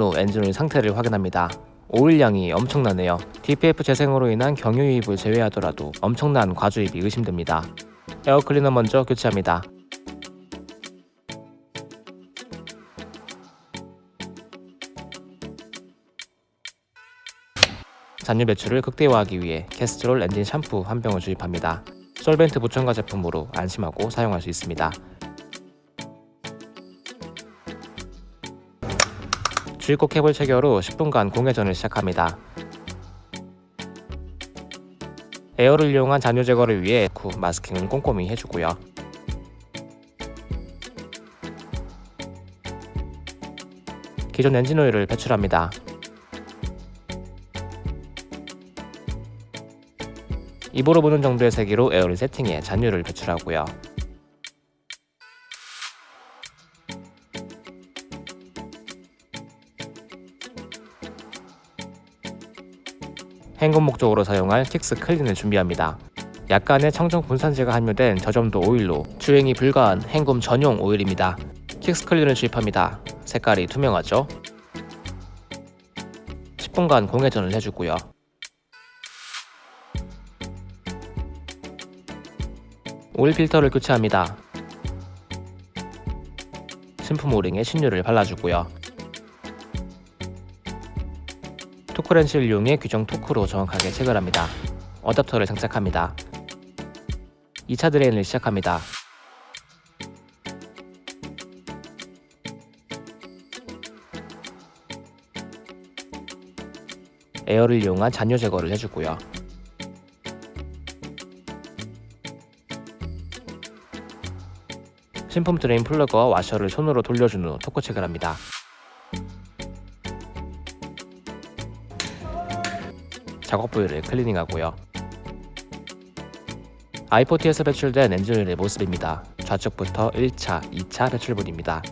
후 엔진오일 상태를 확인합니다. 오일량이 엄청나네요. DPF 재생으로 인한 경유유입을 제외하더라도 엄청난 과주입이 의심됩니다. air cleaner 먼저 교체합니다. 잔유 배출을 극대화하기 위해 캐스트롤 엔진 샴푸 한 병을 주입합니다. 솔벤트 무첨가 제품으로 안심하고 사용할 수 있습니다. 주입구 캡을 체결 후 10분간 공회전을 시작합니다. 에어를 이용한 잔유 제거를 위해 후 마스킹은 꼼꼼히 해주고요. 기존 엔진 오일을 배출합니다. 입으로 부는 정도의 세기로 에어를 세팅해 잔유를 배출하고요. 헹굼 목적으로 사용할 킥스 클린을 준비합니다. 약간의 청정 분산제가 함유된 저점도 오일로 주행이 불가한 헹굼 전용 오일입니다. 킥스 클린을 주입합니다. 색깔이 투명하죠? 10분간 공회전을 해주고요. 오일 필터를 교체합니다. 신품 O-ring에 신유를 발라주고요. 토크렌치를 이용해 규정 토크로 정확하게 체결합니다. 어댑터를 장착합니다. 2차 drain을 시작합니다. 에어를 이용한 잔유 제거를 해주고요. 신품 drain plug와 와셔를 손으로 돌려준 후 토크 체결합니다. 작업 부위를 클리닝하고요. i40에서 배출된 엔진오일의 모습입니다. 좌측부터 1차, 2차 배출분입니다.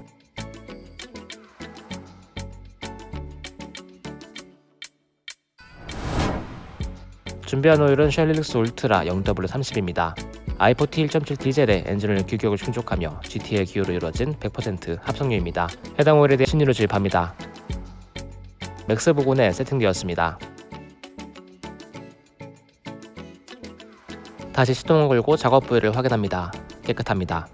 준비한 오일은 Shell Helix Ultra 0W30입니다. i40 1.7 디젤의 엔진오일 규격을 충족하며 GTL 기호로 이루어진 100% 합성유입니다. 해당 오일에 대해 신유를 주입합니다. 맥스 부근에 세팅되었습니다. 다시 시동을 걸고 작업 부위를 확인합니다. 깨끗합니다.